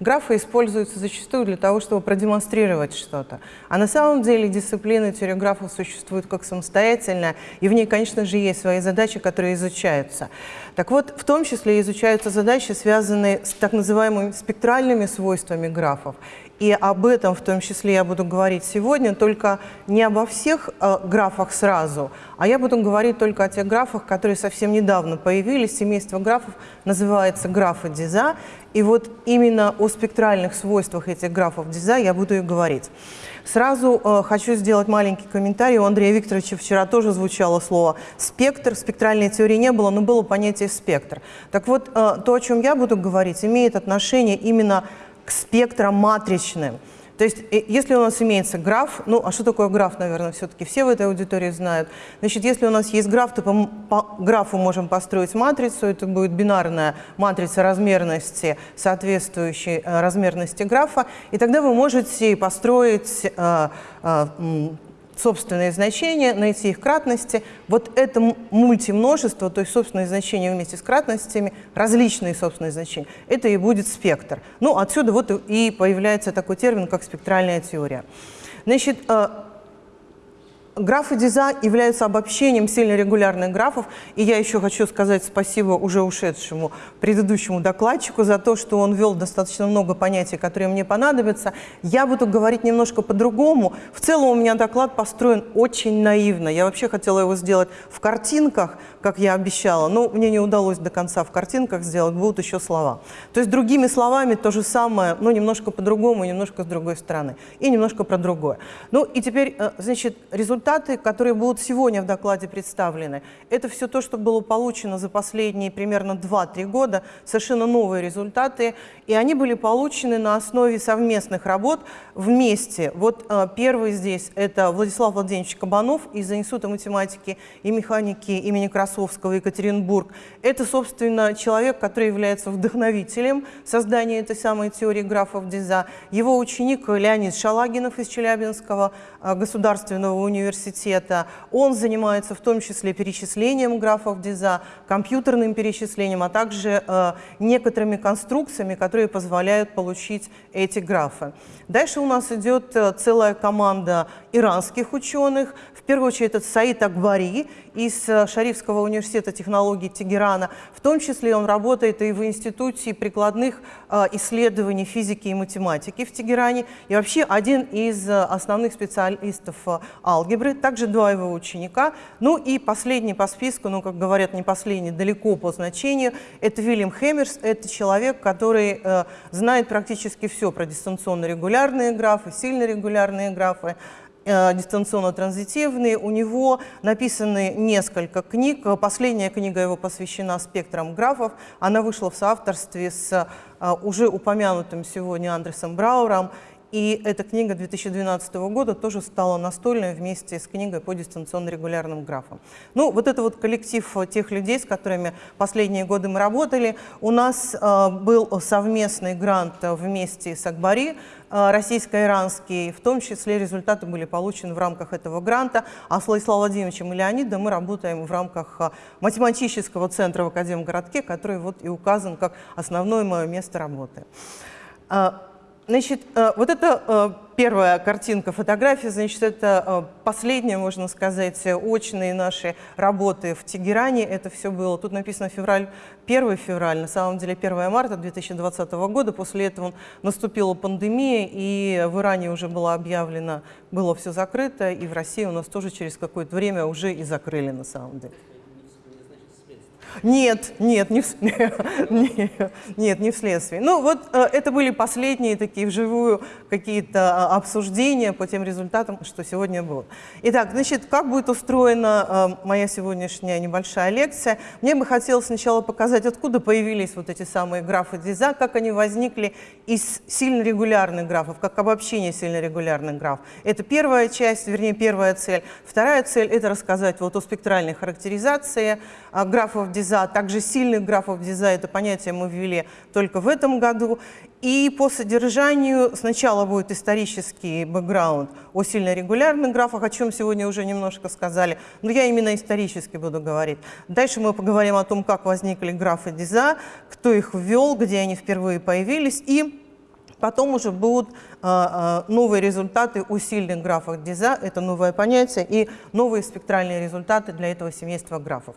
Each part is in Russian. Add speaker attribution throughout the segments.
Speaker 1: графы используются зачастую для того, чтобы продемонстрировать что-то. А на самом деле дисциплина теория графов существует как самостоятельная, и в ней, конечно же, есть свои задачи, которые изучаются. Так вот, в том числе изучаются задачи, связанные с так называемыми спектральными свойствами графов. И об этом в том числе я буду говорить сегодня, только не обо всех э, графах сразу, а я буду говорить только о тех графах, которые совсем недавно появились. Семейство графов называется графы Диза. И вот именно о спектральных свойствах этих графов Диза я буду и говорить. Сразу э, хочу сделать маленький комментарий. У Андрея Викторовича вчера тоже звучало слово «спектр». Спектральной теории не было, но было понятие «спектр». Так вот, э, то, о чем я буду говорить, имеет отношение именно к спектрам матричным. То есть, если у нас имеется граф, ну, а что такое граф, наверное, все-таки все в этой аудитории знают. Значит, если у нас есть граф, то по, по графу можем построить матрицу, это будет бинарная матрица размерности, соответствующей э, размерности графа, и тогда вы можете построить э, э, собственные значения, найти их кратности. Вот это мультимножество, то есть собственные значения вместе с кратностями, различные собственные значения, это и будет спектр. Ну, отсюда вот и появляется такой термин, как спектральная теория. Значит, э, Графы Диза являются обобщением сильно регулярных графов, и я еще хочу сказать спасибо уже ушедшему предыдущему докладчику за то, что он ввел достаточно много понятий, которые мне понадобятся. Я буду говорить немножко по-другому. В целом у меня доклад построен очень наивно. Я вообще хотела его сделать в картинках, как я обещала, но мне не удалось до конца в картинках сделать, будут еще слова. То есть другими словами то же самое, но немножко по-другому, немножко с другой стороны, и немножко про другое. Ну и теперь, э, значит, результаты, которые будут сегодня в докладе представлены, это все то, что было получено за последние примерно 2-3 года, совершенно новые результаты, и они были получены на основе совместных работ вместе. Вот э, первый здесь это Владислав Владимирович Кабанов из Института математики и механики имени Красовского, Екатеринбург. Это, собственно, человек, который является вдохновителем создания этой самой теории графов Диза. Его ученик Леонид Шалагинов из Челябинского э, государственного университета. Он занимается в том числе перечислением графов Диза, компьютерным перечислением, а также э, некоторыми конструкциями, которые позволяют получить эти графы. Дальше у нас идет э, целая команда иранских ученых. В первую очередь это Саид Акбари из э, Шарифского университета технологий Тегерана. В том числе он работает и в Институте прикладных э, исследований физики и математики в Тегеране. И вообще один из основных специалистов алгебры. Также два его ученика. Ну и последний по списку, ну как говорят, не последний, далеко по значению, это Вильям Хэмерс. Это человек, который знает практически все про дистанционно регулярность регулярные графы, сильно регулярные графы, э, дистанционно-транзитивные. У него написаны несколько книг. Последняя книга его посвящена спектрам графов. Она вышла в соавторстве с э, уже упомянутым сегодня Андресом Брауром. И эта книга 2012 года тоже стала настольной вместе с книгой по дистанционно-регулярным графам. Ну, вот это вот коллектив тех людей, с которыми последние годы мы работали. У нас э, был совместный грант вместе с Акбари, э, российско-иранский. В том числе результаты были получены в рамках этого гранта. А с Владиславом Владимировичем и Леонидом мы работаем в рамках э, математического центра в Академгородке, который вот и указан как основное мое место работы. Значит, э, вот это э, первая картинка, фотография, значит, это э, последняя, можно сказать, очные наши работы в Тегеране. Это все было, тут написано февраль, 1 февраль, на самом деле 1 марта 2020 года. После этого наступила пандемия, и в Иране уже было объявлено, было все закрыто, и в России у нас тоже через какое-то время уже и закрыли на самом деле. Нет, нет, не, в, нет, не вследствие. Ну вот э, это были последние такие вживую какие-то а, обсуждения по тем результатам, что сегодня было. Итак, значит, как будет устроена э, моя сегодняшняя небольшая лекция? Мне бы хотелось сначала показать, откуда появились вот эти самые графы Диза, как они возникли из сильно регулярных графов, как обобщение сильно регулярных графов. Это первая часть, вернее, первая цель. Вторая цель – это рассказать вот о спектральной характеризации э, графов Диза, диза, также сильных графов диза, это понятие мы ввели только в этом году. И по содержанию сначала будет исторический бэкграунд о сильно регулярных графах, о чем сегодня уже немножко сказали, но я именно исторически буду говорить. Дальше мы поговорим о том, как возникли графы диза, кто их ввел, где они впервые появились, и Потом уже будут а, а, новые результаты у сильных графов Диза, это новое понятие, и новые спектральные результаты для этого семейства графов.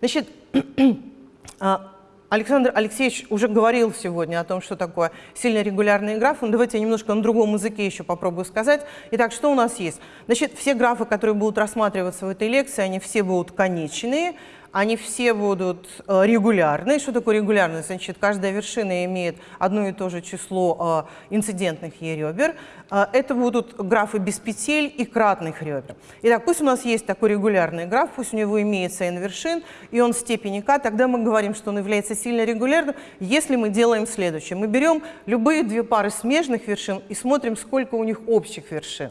Speaker 1: Значит, а, Александр Алексеевич уже говорил сегодня о том, что такое сильно регулярные графы. Давайте я немножко на другом языке еще попробую сказать. Итак, что у нас есть? Значит, все графы, которые будут рассматриваться в этой лекции, они все будут конечные они все будут э, регулярные. Что такое регулярность? Значит, каждая вершина имеет одно и то же число э, инцидентных е-ребер. Э, это будут графы без петель и кратных ребер. Итак, пусть у нас есть такой регулярный граф, пусть у него имеется n вершин, и он в степени k, тогда мы говорим, что он является сильно регулярным, если мы делаем следующее. Мы берем любые две пары смежных вершин и смотрим, сколько у них общих вершин.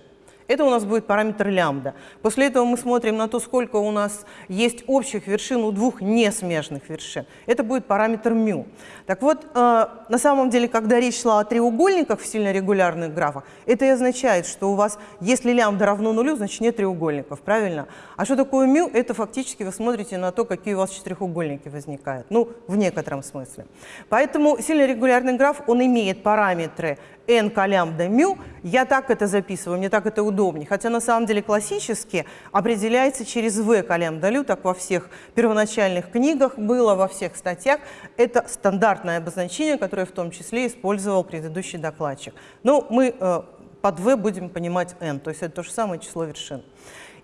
Speaker 1: Это у нас будет параметр лямбда. После этого мы смотрим на то, сколько у нас есть общих вершин у двух несмежных вершин. Это будет параметр μ. Так вот, э, на самом деле, когда речь шла о треугольниках в сильно регулярных графах, это и означает, что у вас, если лямбда равно нулю, значит нет треугольников, правильно? А что такое μ? Это фактически вы смотрите на то, какие у вас четырехугольники возникают. Ну, в некотором смысле. Поэтому сильно регулярный граф, он имеет параметры n к лямбда μ, я так это записываю, мне так это удобнее. Хотя на самом деле классически определяется через v к лямбда лю, так во всех первоначальных книгах было, во всех статьях. Это стандартное обозначение, которое в том числе использовал предыдущий докладчик. Но мы э, под v будем понимать n, то есть это то же самое число вершин.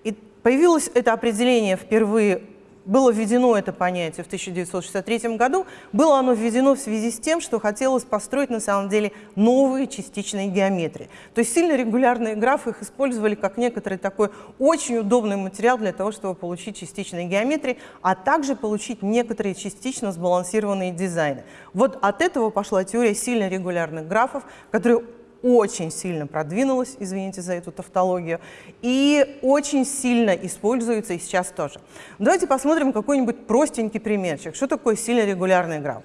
Speaker 1: И появилось это определение впервые было введено это понятие в 1963 году, было оно введено в связи с тем, что хотелось построить на самом деле новые частичные геометрии. То есть сильно регулярные графы их использовали как некоторый такой очень удобный материал для того, чтобы получить частичные геометрии, а также получить некоторые частично сбалансированные дизайны. Вот от этого пошла теория сильно регулярных графов, которые очень сильно продвинулась, извините за эту тавтологию, и очень сильно используется и сейчас тоже. Давайте посмотрим какой-нибудь простенький примерчик. Что такое сильно регулярный граф?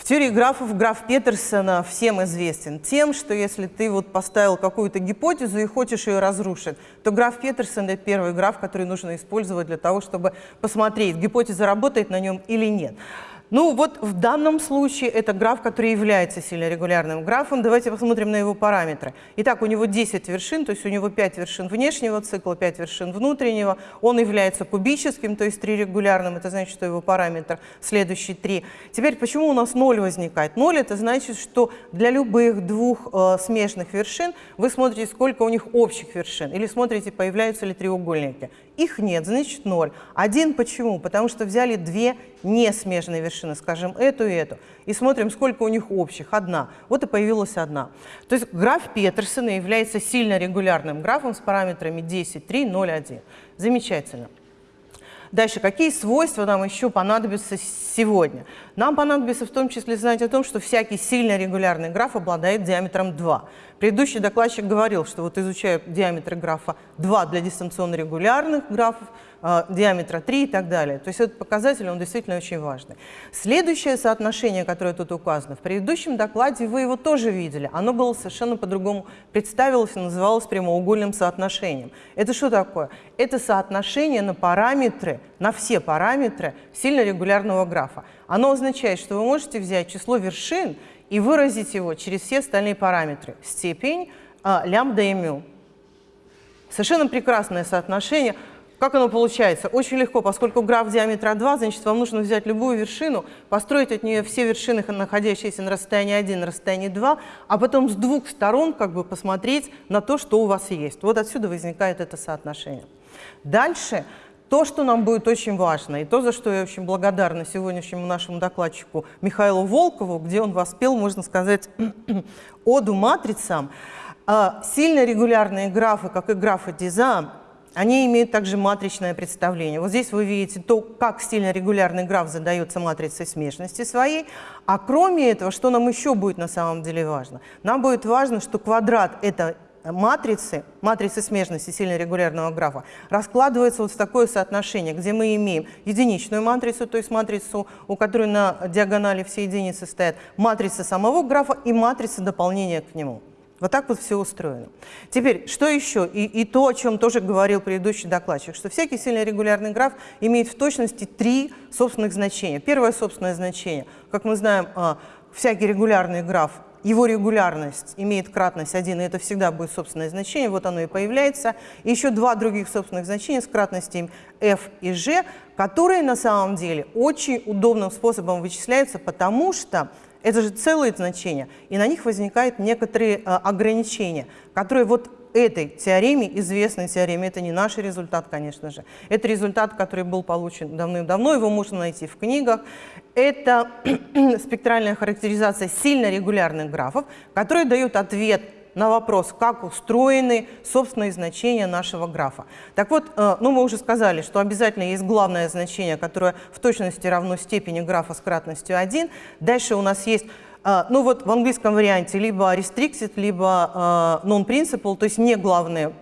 Speaker 1: В теории графов граф Петерсона всем известен тем, что если ты вот поставил какую-то гипотезу и хочешь ее разрушить, то граф Петерсон — это первый граф, который нужно использовать для того, чтобы посмотреть, гипотеза работает на нем или нет. Ну вот в данном случае это граф, который является сильно регулярным графом. Давайте посмотрим на его параметры. Итак, у него 10 вершин, то есть у него 5 вершин внешнего цикла, 5 вершин внутреннего. Он является кубическим, то есть 3 регулярным. Это значит, что его параметр следующий 3. Теперь почему у нас 0 возникает? 0 это значит, что для любых двух э, смежных вершин вы смотрите, сколько у них общих вершин. Или смотрите, появляются ли треугольники. Их нет, значит 0. Один почему? Потому что взяли две несмежные вершины, скажем, эту и эту, и смотрим, сколько у них общих. Одна. Вот и появилась одна. То есть граф Петерсона является сильно регулярным графом с параметрами 10, 3, 0, 1. Замечательно. Дальше, какие свойства нам еще понадобятся сегодня? Нам понадобится в том числе знать о том, что всякий сильно регулярный граф обладает диаметром 2. Предыдущий докладчик говорил, что вот изучая диаметр графа 2 для дистанционно регулярных графов, диаметра 3 и так далее. То есть этот показатель, он действительно очень важный. Следующее соотношение, которое тут указано, в предыдущем докладе вы его тоже видели. Оно было совершенно по-другому представилось и называлось прямоугольным соотношением. Это что такое? Это соотношение на параметры, на все параметры сильно регулярного графа. Оно означает, что вы можете взять число вершин и выразить его через все остальные параметры. Степень, а, лямбда и мю. Совершенно прекрасное соотношение. Как оно получается? Очень легко, поскольку граф диаметра 2, значит, вам нужно взять любую вершину, построить от нее все вершины, находящиеся на расстоянии 1, на расстоянии 2, а потом с двух сторон как бы посмотреть на то, что у вас есть. Вот отсюда возникает это соотношение. Дальше то, что нам будет очень важно, и то, за что я очень благодарна сегодняшнему нашему докладчику Михаилу Волкову, где он воспел, можно сказать, оду матрицам, а, сильно регулярные графы, как и графы Диза, они имеют также матричное представление. Вот здесь вы видите то, как сильно регулярный граф задается матрицей смешности своей. А кроме этого, что нам еще будет на самом деле важно? Нам будет важно, что квадрат – это матрицы, матрицы смежности сильно регулярного графа, раскладывается вот в такое соотношение, где мы имеем единичную матрицу, то есть матрицу, у которой на диагонали все единицы стоят, матрица самого графа и матрица дополнения к нему. Вот так вот все устроено. Теперь, что еще? И, и то, о чем тоже говорил предыдущий докладчик, что всякий сильно регулярный граф имеет в точности три собственных значения. Первое собственное значение, как мы знаем, а, всякий регулярный граф его регулярность имеет кратность 1, и это всегда будет собственное значение, вот оно и появляется. И еще два других собственных значения с кратностями f и g, которые на самом деле очень удобным способом вычисляются, потому что это же целые значения, и на них возникают некоторые э, ограничения, которые вот этой теореме, известной теореме, это не наш результат, конечно же, это результат, который был получен давным-давно, его можно найти в книгах. Это спектральная характеризация сильно регулярных графов, которые дают ответ на вопрос, как устроены собственные значения нашего графа. Так вот, э, ну мы уже сказали, что обязательно есть главное значение, которое в точности равно степени графа с кратностью 1. Дальше у нас есть э, ну вот в английском варианте либо restricted, либо э, non-principal, то есть не главное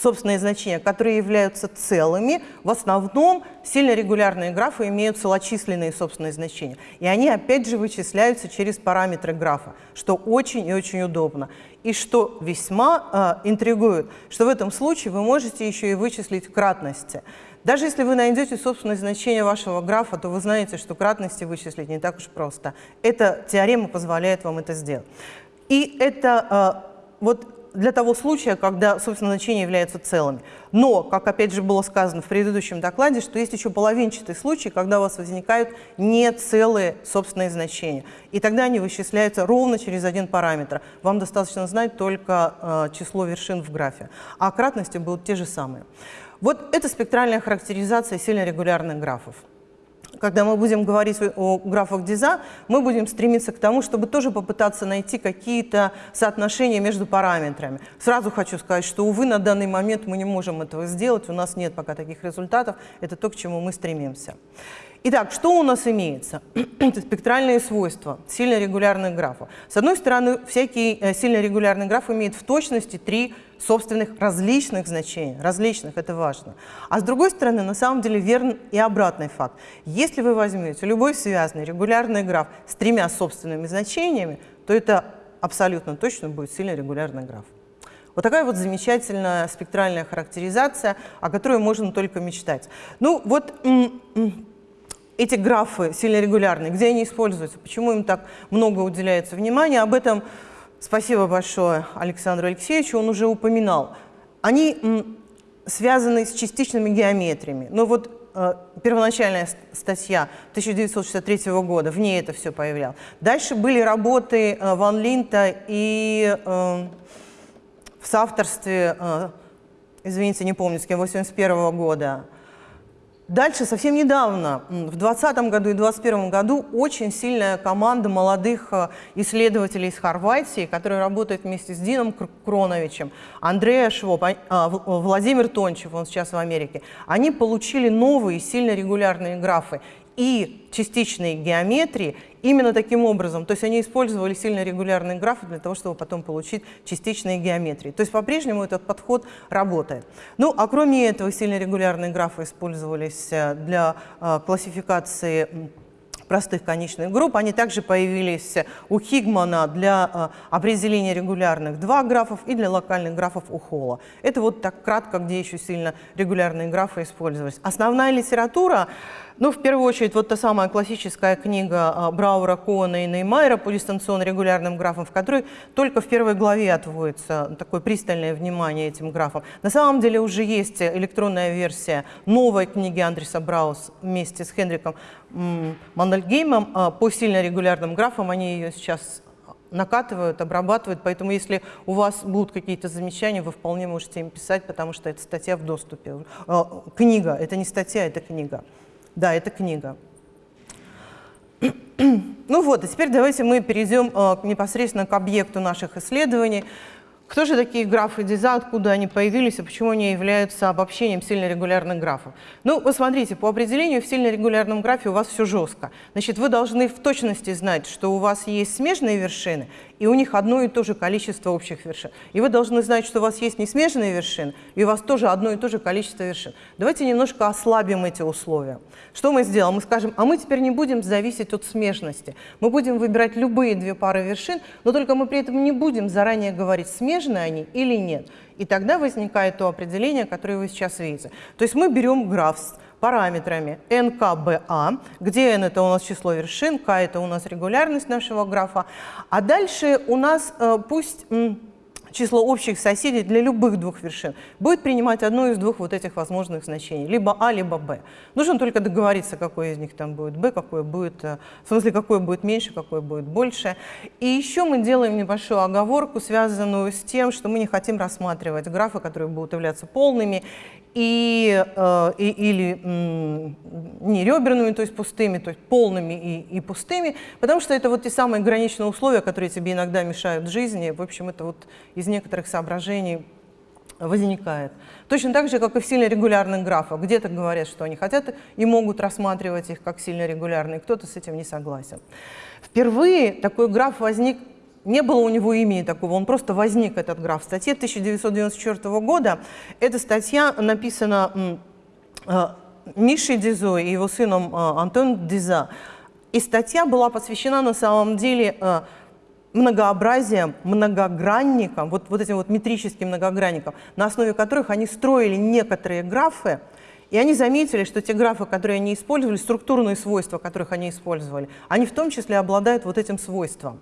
Speaker 1: собственные значения, которые являются целыми, в основном сильно регулярные графы имеют целочисленные собственные значения. И они опять же вычисляются через параметры графа, что очень и очень удобно. И что весьма э, интригует, что в этом случае вы можете еще и вычислить кратности. Даже если вы найдете собственное значение вашего графа, то вы знаете, что кратности вычислить не так уж просто. Эта теорема позволяет вам это сделать. И это э, вот для того случая, когда, собственно, значения являются целыми. Но, как опять же было сказано в предыдущем докладе, что есть еще половинчатый случай, когда у вас возникают не целые собственные значения. И тогда они вычисляются ровно через один параметр. Вам достаточно знать только э, число вершин в графе. А кратности будут те же самые. Вот это спектральная характеризация сильно регулярных графов когда мы будем говорить о графах Диза, мы будем стремиться к тому, чтобы тоже попытаться найти какие-то соотношения между параметрами. Сразу хочу сказать, что, увы, на данный момент мы не можем этого сделать, у нас нет пока таких результатов, это то, к чему мы стремимся. Итак, что у нас имеется? Это спектральные свойства сильно регулярных графов. С одной стороны, всякий э, сильно регулярный граф имеет в точности три собственных различных значений. Различных, это важно. А с другой стороны, на самом деле верен и обратный факт. Если вы возьмете любой связанный регулярный граф с тремя собственными значениями, то это абсолютно точно будет сильно регулярный граф. Вот такая вот замечательная спектральная характеризация, о которой можно только мечтать. Ну вот эти графы сильно регулярные, где они используются, почему им так много уделяется внимания, об этом спасибо большое Александру Алексеевичу, он уже упоминал. Они связаны с частичными геометриями. Но вот э, первоначальная статья 1963 года, в ней это все появлялось. Дальше были работы э, Ван Линта и э, в соавторстве, э, извините, не помню, с кем, 81 года, Дальше, совсем недавно, в 2020 году и 2021 году, очень сильная команда молодых э, исследователей из Хорватии, которые работают вместе с Дином Кроновичем, Андрея Швоп, а, Владимир Тончев, он сейчас в Америке, они получили новые сильно регулярные графы и частичные геометрии именно таким образом. То есть они использовали сильно регулярные графы для того, чтобы потом получить частичные геометрии. То есть по-прежнему этот подход работает. Ну, а кроме этого, сильно регулярные графы использовались э, для э, классификации простых конечных групп. Они также появились у Хигмана для э, определения регулярных два графов и для локальных графов у Холла. Это вот так кратко, где еще сильно регулярные графы использовались. Основная литература ну, в первую очередь, вот та самая классическая книга а, Браура, Коэна и Неймайера по дистанционно регулярным графам, в которой только в первой главе отводится такое пристальное внимание этим графам. На самом деле уже есть электронная версия новой книги Андреса Браус вместе с Хенриком Мандельгеймом а, по сильно регулярным графам. Они ее сейчас накатывают, обрабатывают, поэтому если у вас будут какие-то замечания, вы вполне можете им писать, потому что это статья в доступе. А, книга, это не статья, это книга. Да, это книга. Ну вот, и теперь давайте мы перейдем э, непосредственно к объекту наших исследований. Кто же такие графы Диза, откуда они появились и почему они являются обобщением сильно регулярных графов? Ну, посмотрите, по определению в сильно регулярном графе у вас все жестко. Значит, вы должны в точности знать, что у вас есть смежные вершины и у них одно и то же количество общих вершин. И вы должны знать, что у вас есть несмежные вершины, и у вас тоже одно и то же количество вершин. Давайте немножко ослабим эти условия. Что мы сделаем? Мы скажем, а мы теперь не будем зависеть от смежности. Мы будем выбирать любые две пары вершин, но только мы при этом не будем заранее говорить, смежные они или нет. И тогда возникает то определение, которое вы сейчас видите. То есть мы берем граф параметрами НКБА, где n это у нас число вершин, К это у нас регулярность нашего графа, а дальше у нас э, пусть число общих соседей для любых двух вершин будет принимать одно из двух вот этих возможных значений, либо А, либо Б. Нужно только договориться, какой из них там будет Б, какой будет, э, в смысле, какой будет меньше, какой будет больше. И еще мы делаем небольшую оговорку, связанную с тем, что мы не хотим рассматривать графы, которые будут являться полными, и, э, и, или не реберными, то есть пустыми, то есть полными и, и пустыми, потому что это вот те самые граничные условия, которые тебе иногда мешают в жизни. В общем, это вот из некоторых соображений возникает. Точно так же, как и в сильно регулярных графах. Где-то говорят, что они хотят и могут рассматривать их как сильно регулярные, кто-то с этим не согласен. Впервые такой граф возник не было у него имени такого, он просто возник, этот граф. В статье 1994 года эта статья написана э, Мишей Дизо и его сыном э, Антон Диза. И статья была посвящена на самом деле э, многообразием, многогранникам, вот, вот этим вот метрическим многогранникам, на основе которых они строили некоторые графы, и они заметили, что те графы, которые они использовали, структурные свойства, которых они использовали, они в том числе обладают вот этим свойством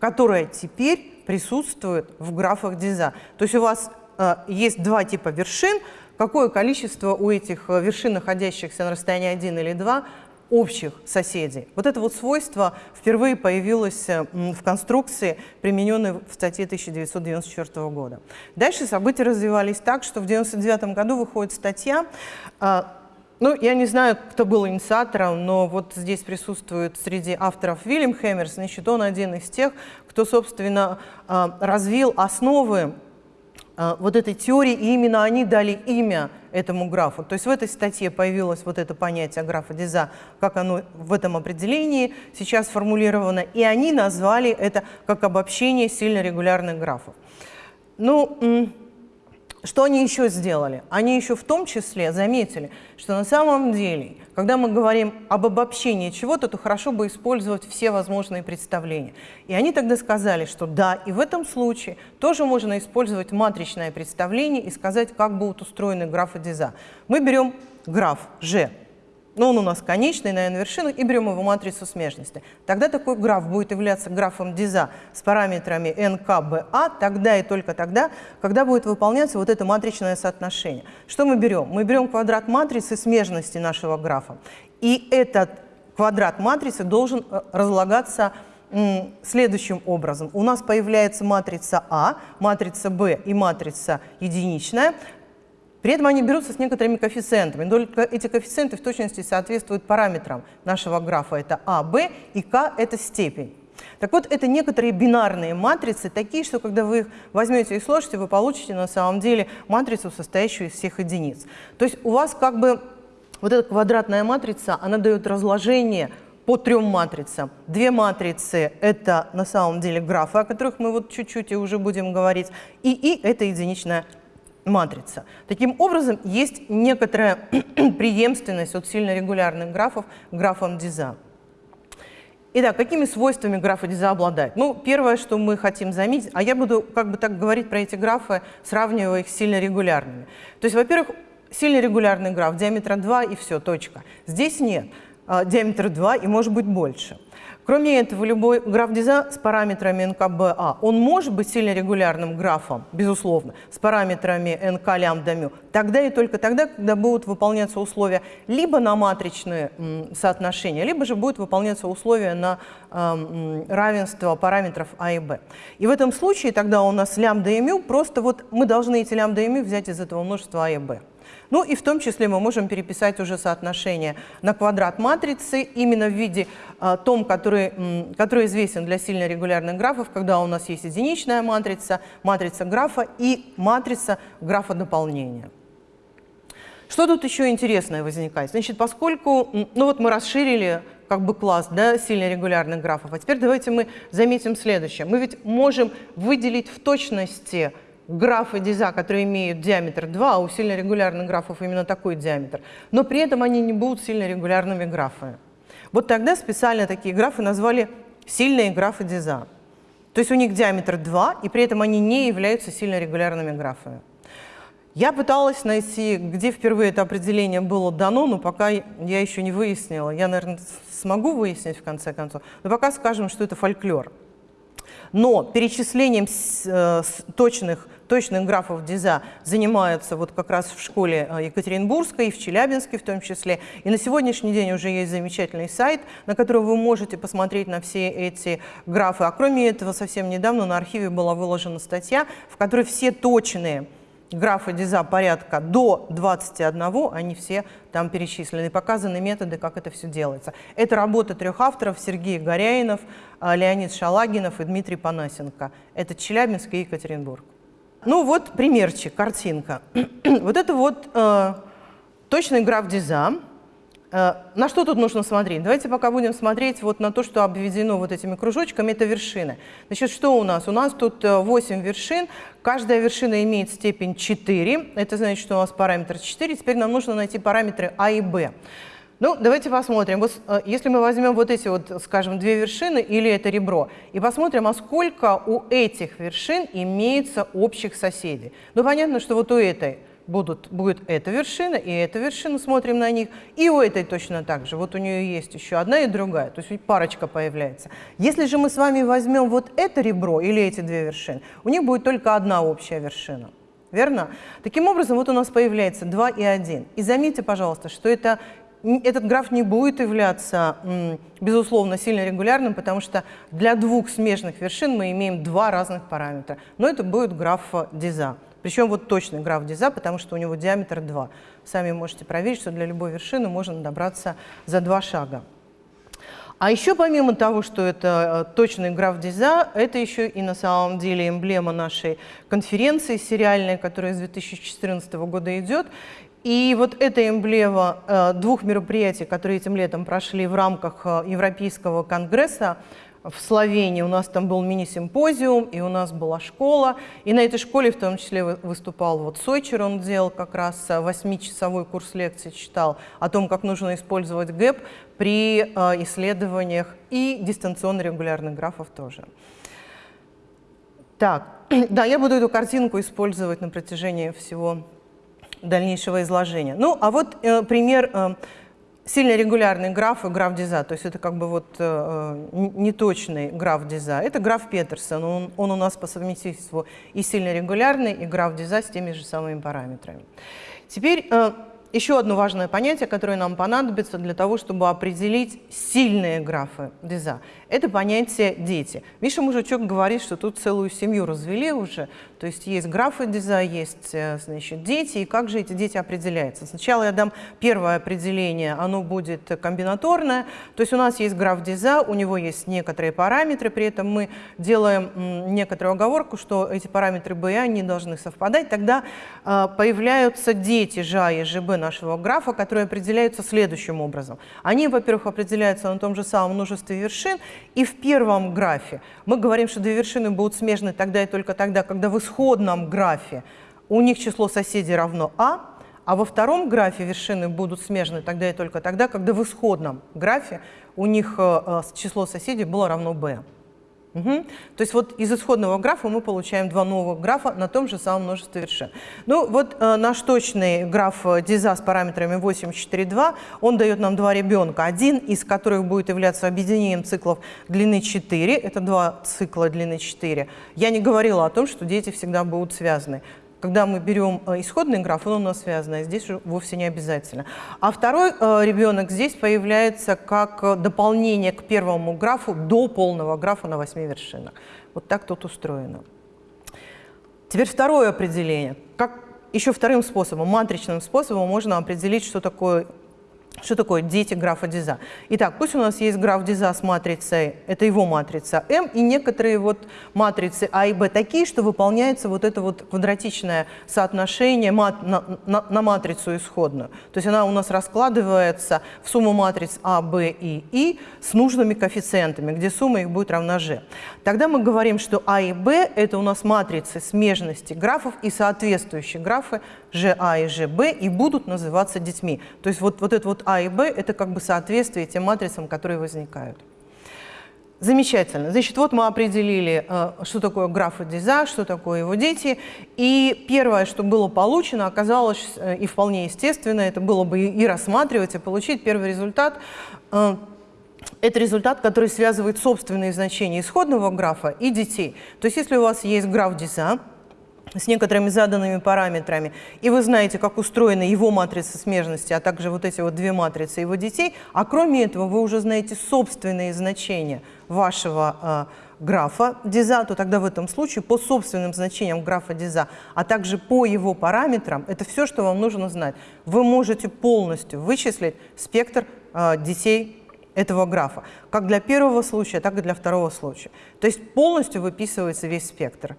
Speaker 1: которая теперь присутствует в графах Диза. То есть у вас э, есть два типа вершин, какое количество у этих э, вершин, находящихся на расстоянии 1 или 2, общих соседей. Вот это вот свойство впервые появилось э, в конструкции, примененной в статье 1994 года. Дальше события развивались так, что в 1999 году выходит статья, э, ну, я не знаю, кто был инициатором, но вот здесь присутствует среди авторов Вильям Хэмерс, значит, он один из тех, кто, собственно, а, развил основы а, вот этой теории, и именно они дали имя этому графу. То есть в этой статье появилось вот это понятие графа Диза, как оно в этом определении сейчас сформулировано, и они назвали это как обобщение сильно регулярных графов. Ну, что они еще сделали? Они еще в том числе заметили, что на самом деле, когда мы говорим об обобщении чего-то, то хорошо бы использовать все возможные представления. И они тогда сказали, что да, и в этом случае тоже можно использовать матричное представление и сказать, как будут устроены графы Диза. Мы берем граф G, но он у нас конечный на n-вершинах, и берем его матрицу смежности. Тогда такой граф будет являться графом Диза с параметрами nk, ba, тогда и только тогда, когда будет выполняться вот это матричное соотношение. Что мы берем? Мы берем квадрат матрицы смежности нашего графа, и этот квадрат матрицы должен э, разлагаться следующим образом. У нас появляется матрица А, матрица Б и матрица единичная. При этом они берутся с некоторыми коэффициентами. Только эти коэффициенты в точности соответствуют параметрам нашего графа. Это А, Б и К – это степень. Так вот, это некоторые бинарные матрицы, такие, что когда вы их возьмете и сложите, вы получите на самом деле матрицу, состоящую из всех единиц. То есть у вас как бы вот эта квадратная матрица, она дает разложение по трем матрицам. Две матрицы – это на самом деле графы, о которых мы вот чуть-чуть и уже будем говорить, и И – это единичная матрица. Таким образом, есть некоторая преемственность от сильно регулярных графов к графам Диза. Итак, какими свойствами графа Диза обладает? Ну, первое, что мы хотим заметить, а я буду как бы так говорить про эти графы, сравнивая их с сильно регулярными. То есть, во-первых, сильно регулярный граф, диаметра 2 и все, точка. Здесь нет, а, диаметр 2 и может быть больше. Кроме этого, любой граф Диза с параметрами НКБА, он может быть сильно регулярным графом, безусловно, с параметрами НК лямбда мю, тогда и только тогда, когда будут выполняться условия либо на матричные соотношения, либо же будут выполняться условия на э, равенство параметров А и Б. И в этом случае тогда у нас лямбда и мю, просто вот мы должны эти лямбда и мю взять из этого множества А и Б. Ну и в том числе мы можем переписать уже соотношение на квадрат матрицы именно в виде а, том, который, который известен для сильно регулярных графов, когда у нас есть единичная матрица, матрица графа и матрица графа дополнения. Что тут еще интересное возникает? Значит, поскольку, ну вот мы расширили как бы класс да, сильно регулярных графов, а теперь давайте мы заметим следующее. Мы ведь можем выделить в точности графы Диза, которые имеют диаметр 2, а у сильно регулярных графов именно такой диаметр, но при этом они не будут сильно регулярными графами. Вот тогда специально такие графы назвали сильные графы Диза. То есть у них диаметр 2, и при этом они не являются сильно регулярными графами. Я пыталась найти, где впервые это определение было дано, но пока я еще не выяснила. Я, наверное, смогу выяснить в конце концов. Но пока скажем, что это фольклор. Но перечислением э, точных, точных графов Диза занимаются вот как раз в школе э, Екатеринбургской и в Челябинске в том числе. И на сегодняшний день уже есть замечательный сайт, на котором вы можете посмотреть на все эти графы. А кроме этого, совсем недавно на архиве была выложена статья, в которой все точные графы Диза порядка до 21, они все там перечислены, показаны методы, как это все делается. Это работа трех авторов, Сергей Горяинов, а, Леонид Шалагинов и Дмитрий Панасенко. Это Челябинск и Екатеринбург. Ну вот примерчик, картинка. вот это вот э, точный граф Диза. Э, на что тут нужно смотреть? Давайте пока будем смотреть вот на то, что обведено вот этими кружочками, это вершины. Значит, что у нас? У нас тут 8 э, вершин, каждая вершина имеет степень 4, это значит, что у нас параметр 4, теперь нам нужно найти параметры А и Б. Ну, давайте посмотрим. Вот, э, если мы возьмем вот эти вот, скажем, две вершины или это ребро, и посмотрим, а сколько у этих вершин имеется общих соседей. Ну, понятно, что вот у этой будут, будет эта вершина и эта вершина, смотрим на них, и у этой точно так же. Вот у нее есть еще одна и другая, то есть парочка появляется. Если же мы с вами возьмем вот это ребро или эти две вершины, у них будет только одна общая вершина. Верно? Таким образом, вот у нас появляется 2 и 1. И заметьте, пожалуйста, что это, этот граф не будет являться, безусловно, сильно регулярным, потому что для двух смежных вершин мы имеем два разных параметра. Но это будет граф Диза. Причем вот точный граф Диза, потому что у него диаметр 2. Сами можете проверить, что для любой вершины можно добраться за два шага. А еще помимо того, что это э, точный граф Диза, это еще и на самом деле эмблема нашей конференции сериальной, которая с 2014 года идет. И вот эта эмблема э, двух мероприятий, которые этим летом прошли в рамках э, Европейского конгресса в Словении у нас там был мини-симпозиум, и у нас была школа. И на этой школе в том числе выступал вот Сойчер, он делал как раз э, восьмичасовой курс лекций, читал о том, как нужно использовать ГЭП при исследованиях и дистанционно регулярных графов тоже. Так, да, я буду эту картинку использовать на протяжении всего дальнейшего изложения. Ну, а вот э, пример э, сильно регулярный граф и граф Диза, то есть это как бы вот э, неточный граф Диза. Это граф Петерсон, он, он у нас по совместительству и сильно регулярный, и граф Диза с теми же самыми параметрами. Теперь э, еще одно важное понятие, которое нам понадобится для того, чтобы определить сильные графы Диза. Это понятие «дети». Миша Мужичок говорит, что тут целую семью развели уже, то есть есть графы Диза, есть э, значит, дети, и как же эти дети определяются. Сначала я дам первое определение, оно будет комбинаторное, то есть у нас есть граф Диза, у него есть некоторые параметры, при этом мы делаем некоторую оговорку, что эти параметры B и А не должны совпадать, тогда э, появляются дети ЖА и ЖБ нашего графа, которые определяются следующим образом. Они, во-первых, определяются на том же самом множестве вершин, и в первом графе мы говорим, что две вершины будут смежны тогда и только тогда, когда в исходном графе у них число соседей равно А, а во втором графе вершины будут смежны тогда и только тогда, когда в исходном графе у них э, э, число соседей было равно b. Угу. То есть вот из исходного графа мы получаем два новых графа на том же самом множестве вершин. Ну вот э, наш точный граф э, Диза с параметрами 8, 4, 2, он дает нам два ребенка, один из которых будет являться объединением циклов длины 4, это два цикла длины 4. Я не говорила о том, что дети всегда будут связаны когда мы берем э, исходный граф, он у нас связан, а здесь вовсе не обязательно. А второй э, ребенок здесь появляется как э, дополнение к первому графу до полного графа на восьми вершинах. Вот так тут устроено. Теперь второе определение. Как еще вторым способом, матричным способом можно определить, что такое что такое дети графа Диза? Итак, пусть у нас есть граф Диза с матрицей, это его матрица М, и некоторые вот матрицы А и Б такие, что выполняется вот это вот квадратичное соотношение мат, на, на, на матрицу исходную. То есть она у нас раскладывается в сумму матриц А, Б и И с нужными коэффициентами, где сумма их будет равна G. Тогда мы говорим, что А и Б – это у нас матрицы смежности графов и соответствующие графы ЖА и ЖБ и будут называться детьми. То есть вот, вот это вот А и Б – это как бы соответствие тем матрицам, которые возникают. Замечательно. Значит, вот мы определили, э, что такое графа Диза, что такое его дети. И первое, что было получено, оказалось, э, и вполне естественно, это было бы и рассматривать, и получить первый результат. Э, это результат, который связывает собственные значения исходного графа и детей. То есть если у вас есть граф Диза, с некоторыми заданными параметрами, и вы знаете, как устроена его матрица смежности, а также вот эти вот две матрицы его детей, а кроме этого вы уже знаете собственные значения вашего э, графа Диза, то тогда в этом случае по собственным значениям графа Диза, а также по его параметрам, это все, что вам нужно знать. Вы можете полностью вычислить спектр э, детей этого графа, как для первого случая, так и для второго случая. То есть полностью выписывается весь спектр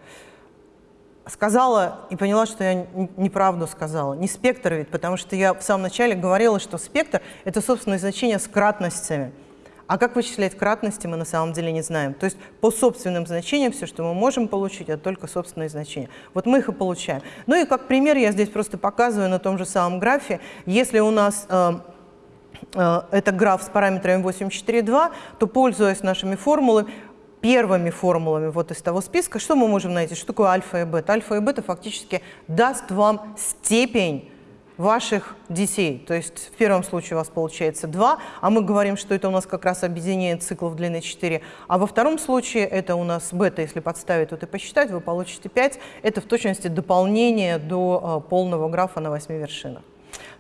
Speaker 1: сказала и поняла, что я неправду сказала. Не спектр ведь, потому что я в самом начале говорила, что спектр — это собственное значение с кратностями. А как вычислять кратности, мы на самом деле не знаем. То есть по собственным значениям все, что мы можем получить, это только собственные значения. Вот мы их и получаем. Ну и как пример я здесь просто показываю на том же самом графе. Если у нас э, э, это граф с параметрами 8,4,2, то, пользуясь нашими формулами, первыми формулами вот из того списка, что мы можем найти? Что такое альфа и бета? Альфа и бета фактически даст вам степень ваших детей. То есть в первом случае у вас получается 2, а мы говорим, что это у нас как раз объединение циклов длины 4. А во втором случае это у нас бета, если подставить вот и посчитать, вы получите 5. Это в точности дополнение до э, полного графа на 8 вершинах.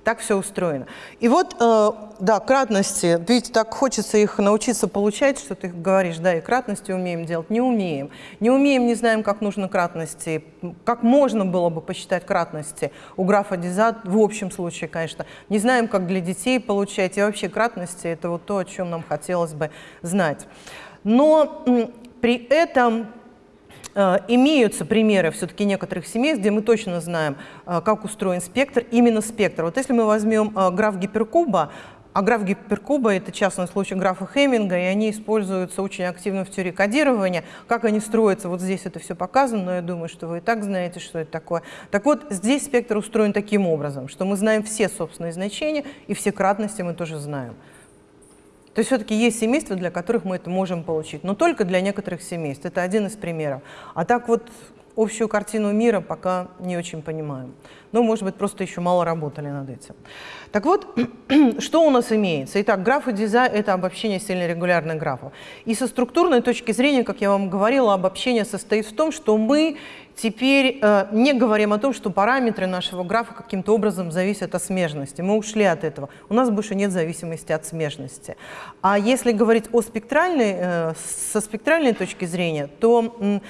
Speaker 1: Так все устроено. И вот, э, да, кратности, видите, так хочется их научиться получать, что ты говоришь, да, и кратности умеем делать, не умеем. Не умеем, не знаем, как нужно кратности, как можно было бы посчитать кратности у графа Диза, в общем случае, конечно. Не знаем, как для детей получать, и вообще кратности – это вот то, о чем нам хотелось бы знать. Но при этом имеются примеры все-таки некоторых семей, где мы точно знаем, э, как устроен спектр, именно спектр. Вот если мы возьмем э, граф гиперкуба, а граф гиперкуба – это частный случай графа Хеминга, и они используются очень активно в теории кодирования. Как они строятся, вот здесь это все показано, но я думаю, что вы и так знаете, что это такое. Так вот, здесь спектр устроен таким образом, что мы знаем все собственные значения, и все кратности мы тоже знаем. То есть все-таки есть семейства, для которых мы это можем получить, но только для некоторых семейств. Это один из примеров. А так вот общую картину мира пока не очень понимаем. Ну, может быть, просто еще мало работали над этим. Так вот, что у нас имеется? Итак, графы Диза – это обобщение сильно регулярных графов. И со структурной точки зрения, как я вам говорила, обобщение состоит в том, что мы теперь э, не говорим о том, что параметры нашего графа каким-то образом зависят от смежности. Мы ушли от этого. У нас больше нет зависимости от смежности. А если говорить о спектральной, э, со спектральной точки зрения, то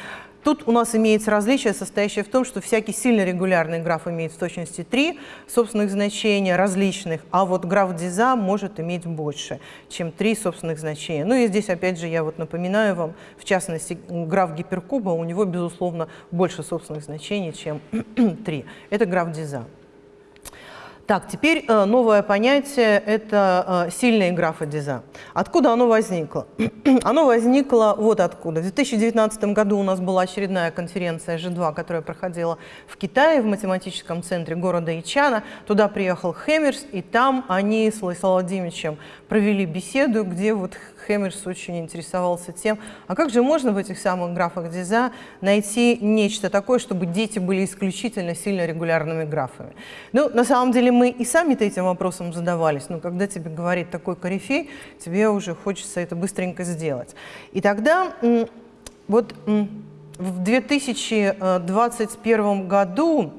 Speaker 1: Тут у нас имеется различие, состоящее в том, что всякий сильно регулярный граф имеет в точности три собственных значения различных, а вот граф Диза может иметь больше, чем три собственных значения. Ну и здесь, опять же, я вот напоминаю вам, в частности, граф гиперкуба, у него, безусловно, больше собственных значений, чем три. Это граф Диза. Так, теперь э, новое понятие – это э, сильная графа Диза. Откуда оно возникло? оно возникло вот откуда. В 2019 году у нас была очередная конференция G2, которая проходила в Китае, в математическом центре города Ичана. Туда приехал Хемерс, и там они с Владимировичем провели беседу, где вот Хэмерс очень интересовался тем, а как же можно в этих самых графах Диза найти нечто такое, чтобы дети были исключительно сильно регулярными графами. Ну, на самом деле мы и сами-то этим вопросом задавались, но когда тебе говорит такой корифей, тебе уже хочется это быстренько сделать. И тогда вот в 2021 году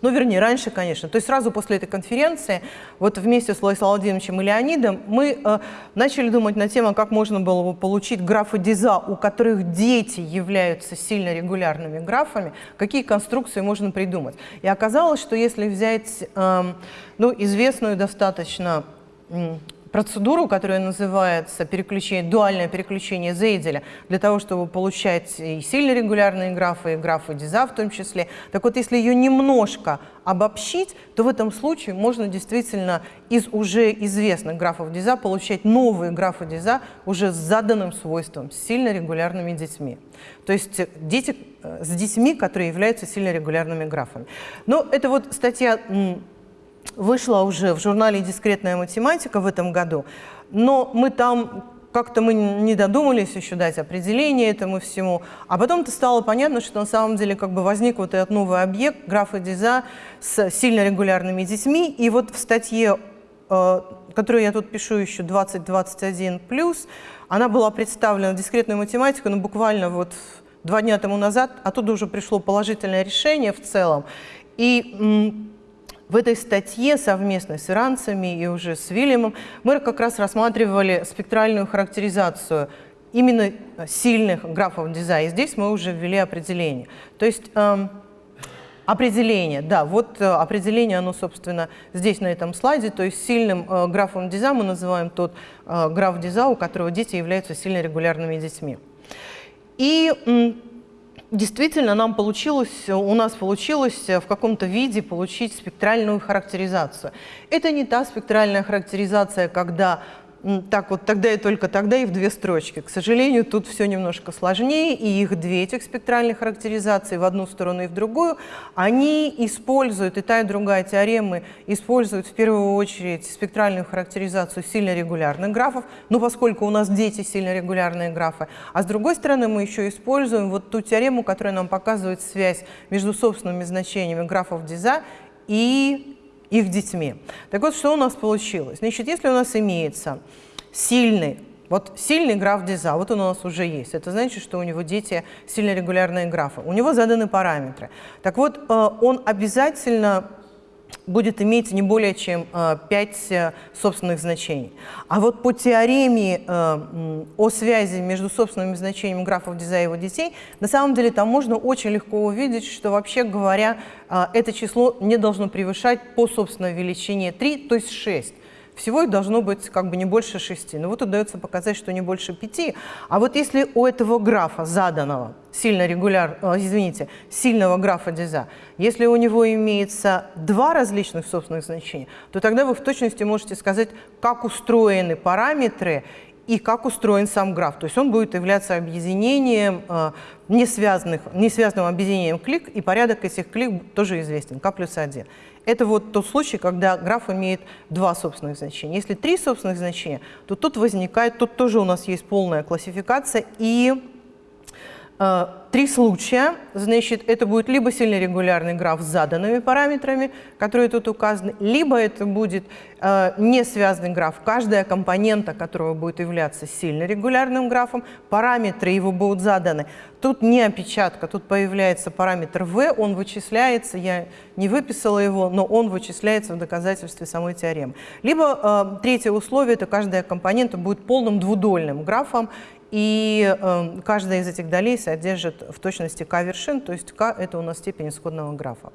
Speaker 1: ну, вернее, раньше, конечно. То есть сразу после этой конференции, вот вместе с Владиславом Владимировичем и Леонидом, мы э, начали думать на тему, как можно было бы получить графы Диза, у которых дети являются сильно регулярными графами, какие конструкции можно придумать. И оказалось, что если взять э, ну, известную достаточно процедуру, которая называется переключение, дуальное переключение Зейделя, для того, чтобы получать и сильно регулярные графы, и графы Диза в том числе. Так вот, если ее немножко обобщить, то в этом случае можно действительно из уже известных графов Диза получать новые графы Диза уже с заданным свойством, с сильно регулярными детьми. То есть дети э, с детьми, которые являются сильно регулярными графами. Но это вот статья вышла уже в журнале «Дискретная математика» в этом году, но мы там как-то мы не додумались еще дать определение этому всему, а потом-то стало понятно, что на самом деле как бы возник вот этот новый объект, графа Диза с сильно регулярными детьми, и вот в статье, э, которую я тут пишу еще 2021+, она была представлена в дискретную математику, но буквально вот два дня тому назад, оттуда уже пришло положительное решение в целом, и в этой статье совместно с иранцами и уже с Вильямом мы как раз рассматривали спектральную характеризацию именно сильных графов дизайна. И здесь мы уже ввели определение. То есть э, определение, да, вот э, определение, оно, собственно, здесь на этом слайде. То есть сильным э, графом диза мы называем тот э, граф диза, у которого дети являются сильно регулярными детьми. И Действительно, нам получилось, у нас получилось в каком-то виде получить спектральную характеризацию. Это не та спектральная характеризация, когда так вот тогда и только тогда и в две строчки. К сожалению, тут все немножко сложнее, и их две этих спектральных характеризации в одну сторону и в другую, они используют, и та, и другая теоремы используют в первую очередь спектральную характеризацию сильно регулярных графов, ну, поскольку у нас дети сильно регулярные графы, а с другой стороны мы еще используем вот ту теорему, которая нам показывает связь между собственными значениями графов Диза и их детьми. Так вот, что у нас получилось? Значит, если у нас имеется сильный, вот сильный граф Диза, вот он у нас уже есть, это значит, что у него дети сильно регулярные графы, у него заданы параметры. Так вот, э, он обязательно будет иметь не более чем 5 э, э, собственных значений. А вот по теореме э, о связи между собственными значениями графов Диза его детей, на самом деле там можно очень легко увидеть, что вообще говоря, это число не должно превышать по собственной величине 3, то есть 6. Всего их должно быть как бы не больше 6. Но вот удается показать, что не больше 5. А вот если у этого графа заданного, сильно регуляр, извините, сильного графа Диза, если у него имеется два различных собственных значения, то тогда вы в точности можете сказать, как устроены параметры и как устроен сам граф. То есть он будет являться объединением, э, несвязанных, несвязанным объединением клик, и порядок этих клик тоже известен, k плюс 1. Это вот тот случай, когда граф имеет два собственных значения. Если три собственных значения, то тут возникает, тут тоже у нас есть полная классификация, и три случая, значит, это будет либо сильно регулярный граф с заданными параметрами, которые тут указаны, либо это будет э, не связанный граф, каждая компонента которого будет являться сильно регулярным графом, параметры его будут заданы. Тут не опечатка, тут появляется параметр v, он вычисляется, я не выписала его, но он вычисляется в доказательстве самой теоремы. Либо э, третье условие, это каждая компонента будет полным двудольным графом, и э, каждая из этих долей содержит в точности k вершин, то есть k – это у нас степень исходного графа.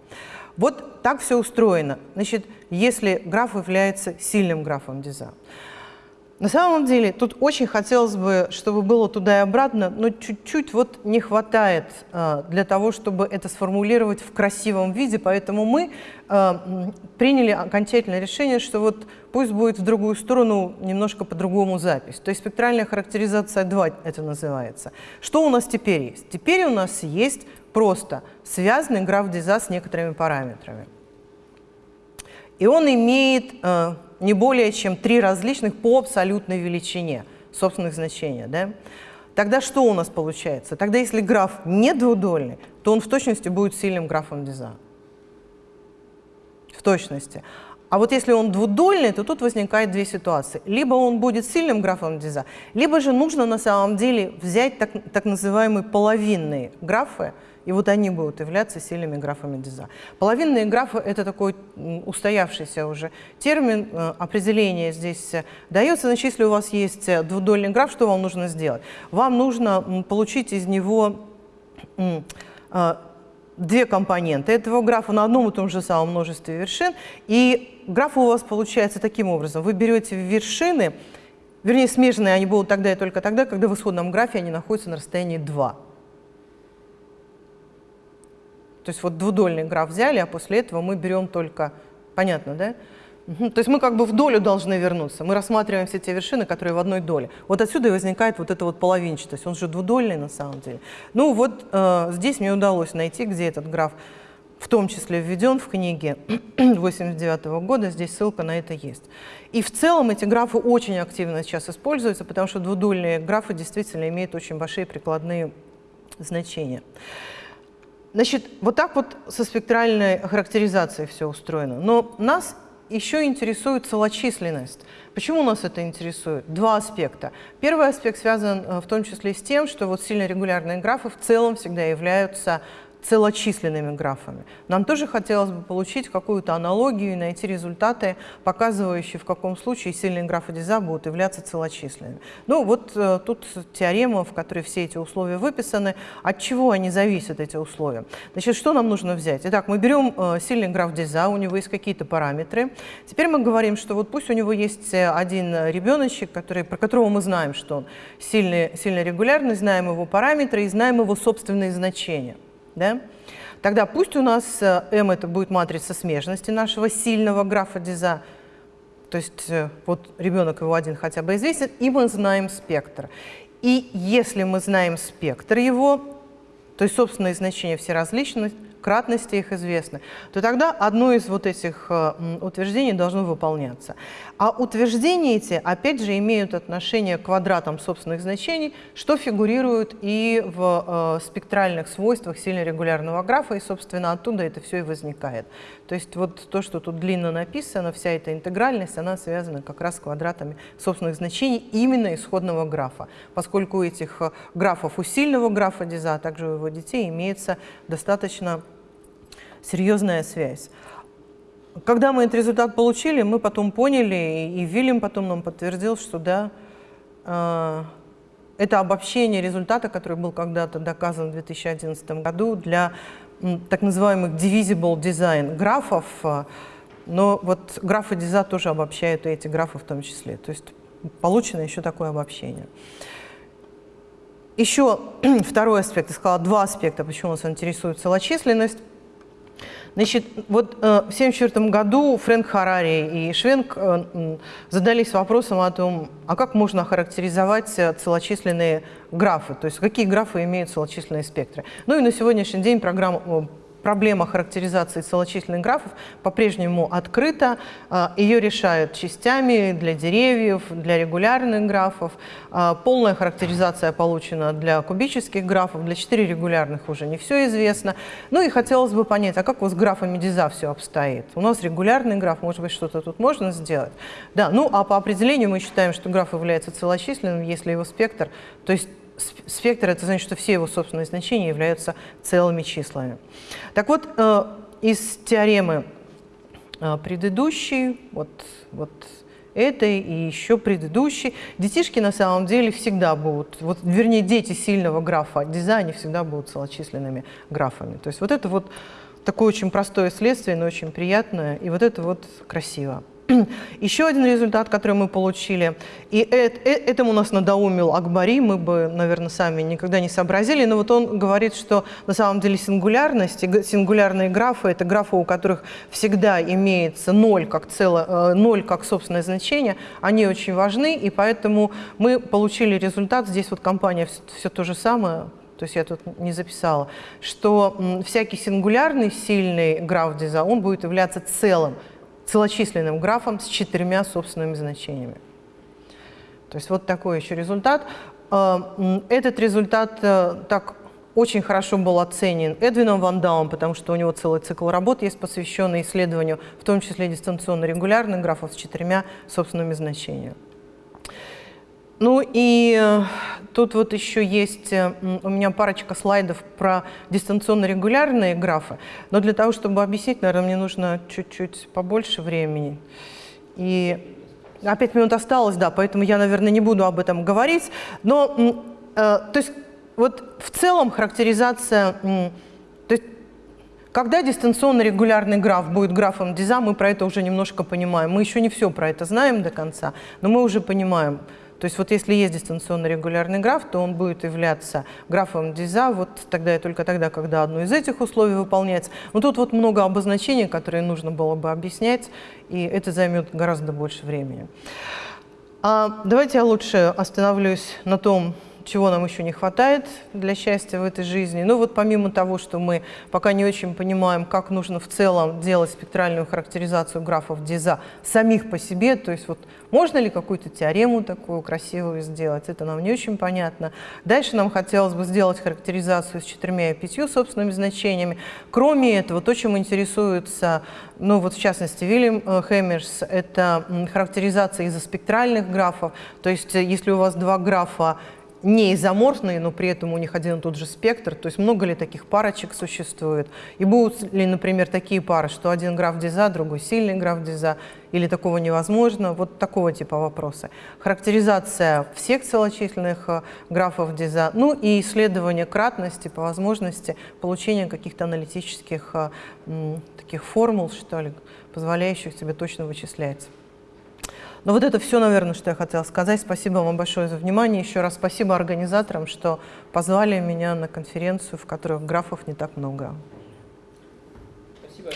Speaker 1: Вот так все устроено. Значит, если граф является сильным графом Диза. На самом деле, тут очень хотелось бы, чтобы было туда и обратно, но чуть-чуть вот не хватает э, для того, чтобы это сформулировать в красивом виде, поэтому мы э, приняли окончательное решение, что вот пусть будет в другую сторону немножко по-другому запись. То есть спектральная характеризация 2 это называется. Что у нас теперь есть? Теперь у нас есть просто связанный граф Диза с некоторыми параметрами. И он имеет... Э, не более чем три различных по абсолютной величине собственных значений. Да? Тогда что у нас получается? Тогда если граф не двудольный, то он в точности будет сильным графом Диза. В точности. А вот если он двудольный, то тут возникает две ситуации. Либо он будет сильным графом Диза, либо же нужно на самом деле взять так, так называемые половинные графы, и вот они будут являться сильными графами Диза. Половинные графы – это такой устоявшийся уже термин, э, определение здесь э, дается. Значит, если у вас есть э, двудольный граф, что вам нужно сделать? Вам нужно получить из него две компоненты этого графа на одном и том же самом множестве вершин. И граф у вас получается таким образом. Вы берете вершины, вернее, смежные они будут тогда и только тогда, когда в исходном графе они находятся на расстоянии 2. То есть вот двудольный граф взяли, а после этого мы берем только... Понятно, да? То есть мы как бы в долю должны вернуться. Мы рассматриваем все те вершины, которые в одной доле. Вот отсюда и возникает вот эта вот половинчатость. Он же двудольный на самом деле. Ну вот э, здесь мне удалось найти, где этот граф в том числе введен в книге 89 года, здесь ссылка на это есть. И в целом эти графы очень активно сейчас используются, потому что двудольные графы действительно имеют очень большие прикладные значения. Значит, вот так вот со спектральной характеризацией все устроено. Но нас еще интересует целочисленность. Почему нас это интересует? Два аспекта. Первый аспект связан э, в том числе с тем, что вот сильно регулярные графы в целом всегда являются целочисленными графами. Нам тоже хотелось бы получить какую-то аналогию и найти результаты, показывающие, в каком случае сильные графы Диза будут являться целочисленными. Ну вот э, тут теорема, в которой все эти условия выписаны. От чего они зависят, эти условия? Значит, что нам нужно взять? Итак, мы берем э, сильный граф Диза, у него есть какие-то параметры. Теперь мы говорим, что вот пусть у него есть э, один ребеночек, который, про которого мы знаем, что он сильный, сильно регулярный, знаем его параметры и знаем его собственные значения. Да? Тогда пусть у нас э, M это будет матрица смежности нашего сильного графа Диза, то есть э, вот ребенок его один хотя бы известен, и мы знаем спектр. И если мы знаем спектр его, то есть собственные значения все различны, кратности их известны, то тогда одно из вот этих э, утверждений должно выполняться. А утверждения эти, опять же, имеют отношение к квадратам собственных значений, что фигурирует и в э, спектральных свойствах сильно регулярного графа, и, собственно, оттуда это все и возникает. То есть вот то, что тут длинно написано, вся эта интегральность, она связана как раз с квадратами собственных значений именно исходного графа, поскольку у этих э, графов, у сильного графа Диза, а также у его детей имеется достаточно серьезная связь. Когда мы этот результат получили, мы потом поняли, и Вильям потом нам подтвердил, что да, э, это обобщение результата, который был когда-то доказан в 2011 году для так называемых divisible design графов, но вот графы Диза тоже обобщают и эти графы в том числе. То есть получено еще такое обобщение. Еще второй аспект, я сказала два аспекта, почему нас интересует целочисленность. Значит, вот э, в 1974 году Фрэнк Харари и Швенк э, задались вопросом о том, а как можно охарактеризовать э, целочисленные графы, то есть какие графы имеют целочисленные спектры. Ну и на сегодняшний день программа проблема характеризации целочисленных графов по-прежнему открыта. А, Ее решают частями для деревьев, для регулярных графов. А, полная характеризация получена для кубических графов, для четырехрегулярных уже не все известно. Ну и хотелось бы понять, а как у с графами Диза все обстоит? У нас регулярный граф, может быть, что-то тут можно сделать? Да, ну а по определению мы считаем, что граф является целочисленным, если его спектр, то есть спектр, это значит, что все его собственные значения являются целыми числами. Так вот, э, из теоремы э, предыдущей, вот, вот этой и еще предыдущей, детишки на самом деле всегда будут, вот, вернее, дети сильного графа дизайна всегда будут целочисленными графами. То есть вот это вот такое очень простое следствие, но очень приятное, и вот это вот красиво. Еще один результат, который мы получили, и этому нас надоумил Акбари, мы бы, наверное, сами никогда не сообразили, но вот он говорит, что на самом деле сингулярность, сингулярные графы, это графы, у которых всегда имеется ноль как, цело, э, ноль как собственное значение, они очень важны, и поэтому мы получили результат, здесь вот компания все, все то же самое, то есть я тут не записала, что всякий сингулярный сильный граф диза, он будет являться целым, целочисленным графом с четырьмя собственными значениями. То есть вот такой еще результат. Э, этот результат э, так очень хорошо был оценен Эдвином Ван Даум, потому что у него целый цикл работ есть, посвященный исследованию, в том числе дистанционно-регулярных графов с четырьмя собственными значениями. Ну и э, тут вот еще есть э, у меня парочка слайдов про дистанционно-регулярные графы, но для того, чтобы объяснить, наверное, мне нужно чуть-чуть побольше времени. И 5 минут осталось, да, поэтому я, наверное, не буду об этом говорить. Но, э, то есть, вот в целом характеризация, то есть, когда дистанционно-регулярный граф будет графом Диза, мы про это уже немножко понимаем. Мы еще не все про это знаем до конца, но мы уже понимаем, то есть вот если есть дистанционно регулярный граф, то он будет являться графом Диза вот тогда и только тогда, когда одно из этих условий выполняется. Но тут вот много обозначений, которые нужно было бы объяснять, и это займет гораздо больше времени. А давайте я лучше остановлюсь на том, чего нам еще не хватает для счастья в этой жизни. Ну вот помимо того, что мы пока не очень понимаем, как нужно в целом делать спектральную характеризацию графов Диза самих по себе, то есть вот можно ли какую-то теорему такую красивую сделать, это нам не очень понятно. Дальше нам хотелось бы сделать характеризацию с четырьмя и пятью собственными значениями. Кроме этого, то, чем интересуется, ну вот в частности, Вильям э, Хэмерс, это характеризация изоспектральных графов, то есть э, если у вас два графа не изоморфные, но при этом у них один и тот же спектр, то есть много ли таких парочек существует, и будут ли, например, такие пары, что один граф диза, другой сильный граф диза, или такого невозможно, вот такого типа вопросы. Характеризация всех целочисленных э, графов диза, ну и исследование кратности по возможности получения каких-то аналитических э, таких формул, что ли, позволяющих тебе точно вычислять. Но вот это все, наверное, что я хотела сказать. Спасибо вам большое за внимание. Еще раз спасибо организаторам, что позвали меня на конференцию, в которой графов не так много. Спасибо.